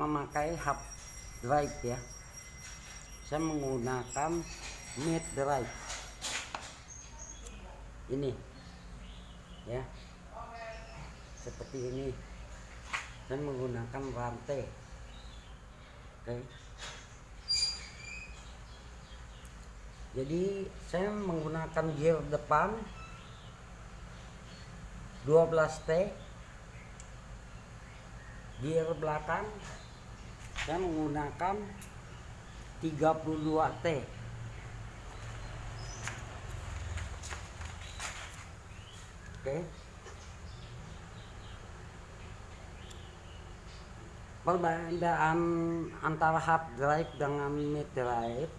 memakai hub drive ya. Saya menggunakan mid drive. Ini ya. Seperti ini. Saya menggunakan rantai. Oke. Jadi saya menggunakan gear depan 12T gear belakang saya menggunakan 32T oke. Perbedaan antara hard drive dengan mid drive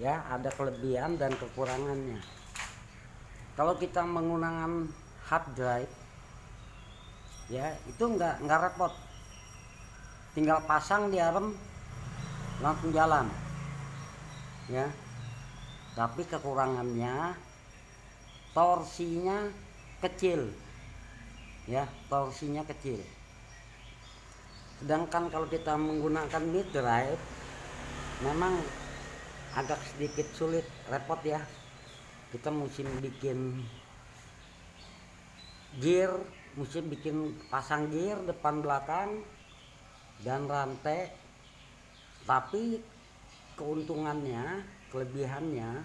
ya ada kelebihan dan kekurangannya. Kalau kita menggunakan hard drive ya itu enggak enggak repot tinggal pasang di arm langsung jalan. Ya. Tapi kekurangannya torsinya kecil. Ya torsinya kecil. Sedangkan kalau kita menggunakan mid drive memang agak sedikit sulit repot ya. Kita mesti bikin gear mesti bikin pasang gear depan belakang dan rantai tapi keuntungannya kelebihannya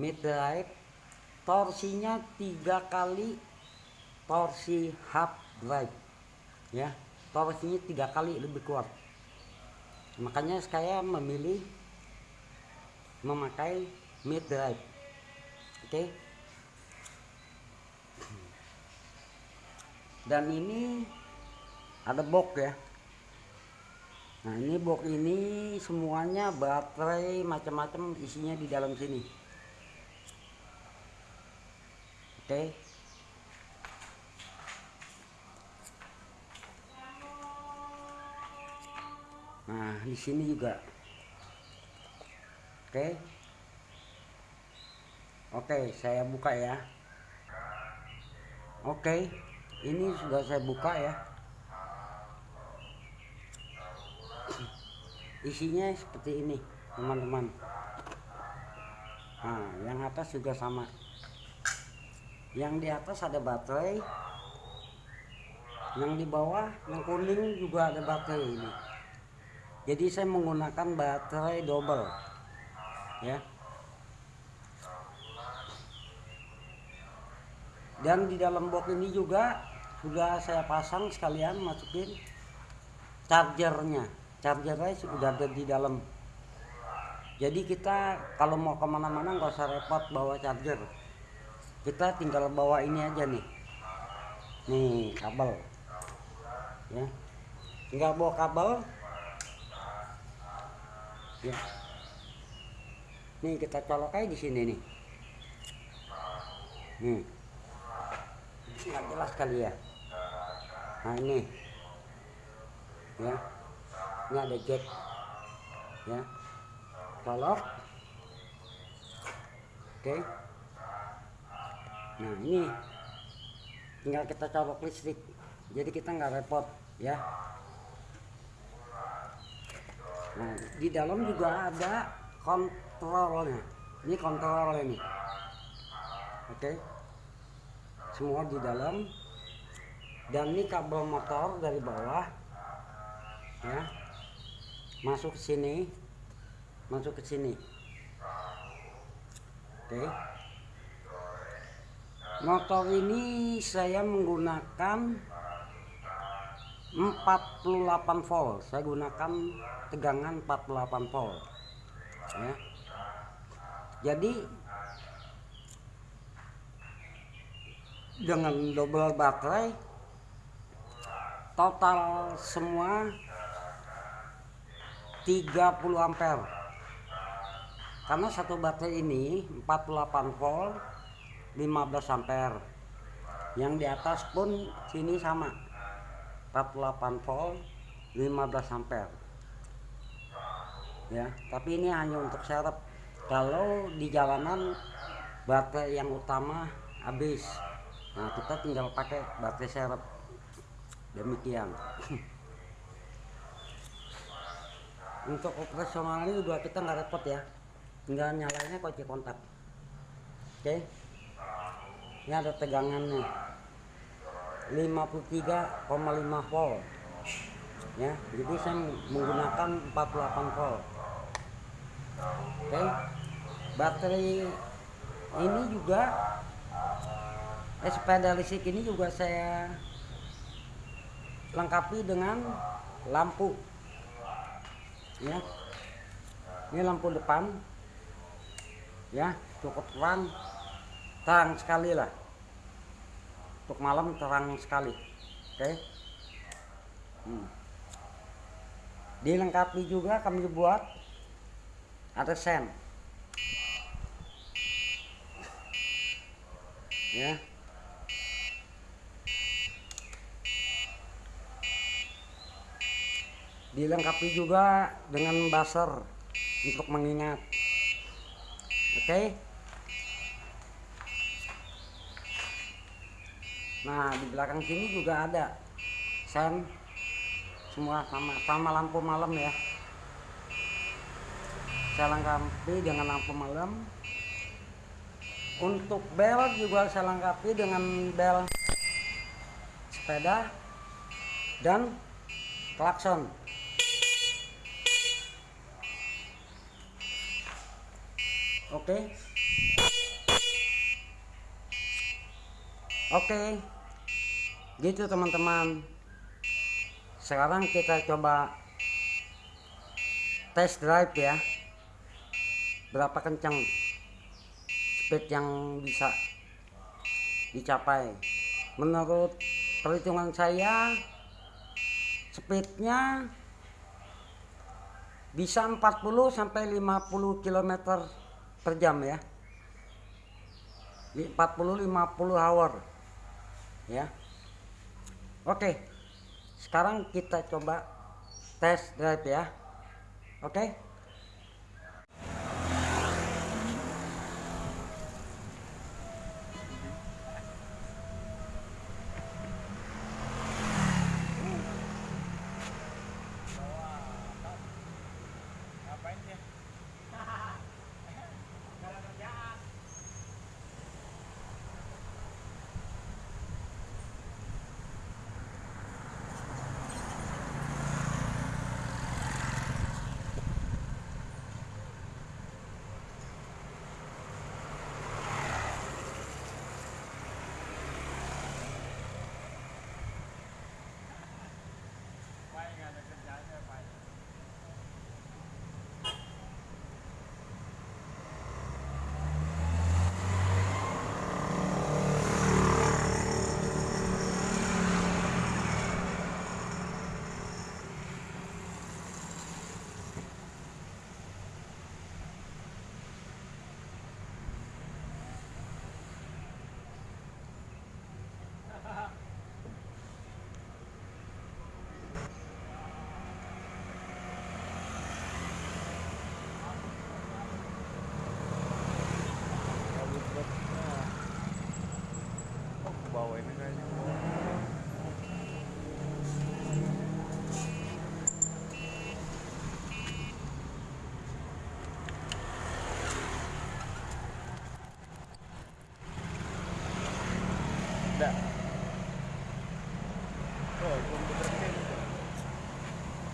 mid drive torsinya tiga kali torsi hub drive ya. Torsinya tiga kali lebih kuat. Makanya saya memilih memakai mid drive oke. Okay? dan ini ada box ya? Nah ini box ini semuanya baterai macam-macam isinya di dalam sini. Oke. Okay? nah di sini juga. Oke. Okay. oke okay, saya buka ya. Oke ini sudah saya buka ya isinya seperti ini teman-teman. Nah yang atas juga sama. Yang di atas ada baterai yang di bawah yang kuning juga ada baterai ini. Jadi saya menggunakan baterai double ya. Dan di dalam box ini juga sudah saya pasang sekalian masukin chargernya chargernya sudah ada di dalam. Jadi kita kalau mau ke mana-mana nggak usah repot bawa charger. Kita tinggal bawa ini aja nih. Nih kabel. Ya. Tinggal bawa kabel. Ya. Nih kita colok aja di sini nih. Nih. Nggak jelas kali ya. Nah ini. Ya ini ada jack. Ya. Colok oke. Nah ini tinggal kita colok listrik jadi kita nggak repot ya. Nah di dalam juga ada kontrolnya. Ini kontrol ini oke. Semua di dalam. Dan ini kabel motor dari bawah ya masuk ke sini. Masuk ke sini. Oke. Motor ini saya menggunakan 48 volt. Saya gunakan tegangan 48 volt. Ya. Jadi dengan double baterai total semua 30 ampere. Karena satu baterai ini 48 volt 15 ampere. Yang di atas pun sini sama 48 volt 15 ampere. Ya tapi ini hanya untuk serep. Kalau di jalanan baterai yang utama habis. Nah kita tinggal pakai baterai serep. Demikian untuk operasionalnya juga kita nggak repot ya. Tinggal nyalainnya kunci kontak. Oke. Ini ada tegangannya 53,5 volt. Ya jadi saya menggunakan 48 volt. Oke. Baterai ini juga eh, sepeda listrik ini juga saya lengkapi dengan lampu ya. Ini lampu depan ya cukup terang terang sekali lah. Untuk malam terang sekali oke? Hmm. dilengkapi juga kami buat ada sen. Ya dilengkapi juga dengan buzzer untuk mengingat. Oke? Okay? nah di belakang sini juga ada sen semua sama sama lampu malam ya. Saya lengkapi dengan lampu malam. Untuk bel juga saya lengkapi dengan bel sepeda dan klakson oke. Oke. Gitu teman-teman. Sekarang kita coba test drive ya. Berapa kencang speed yang bisa dicapai. Menurut perhitungan saya speednya bisa 40 sampai 50 km per jam ya. 40 50 hour. Ya. Oke. Sekarang kita coba tes drive ya. Oke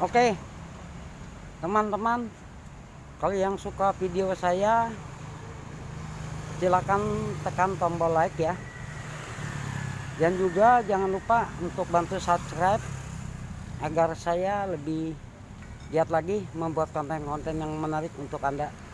Oke, teman-teman, kalau yang suka video saya, silakan tekan tombol like ya. Dan juga jangan lupa untuk bantu subscribe agar saya lebih giat lagi membuat konten-konten yang menarik untuk Anda.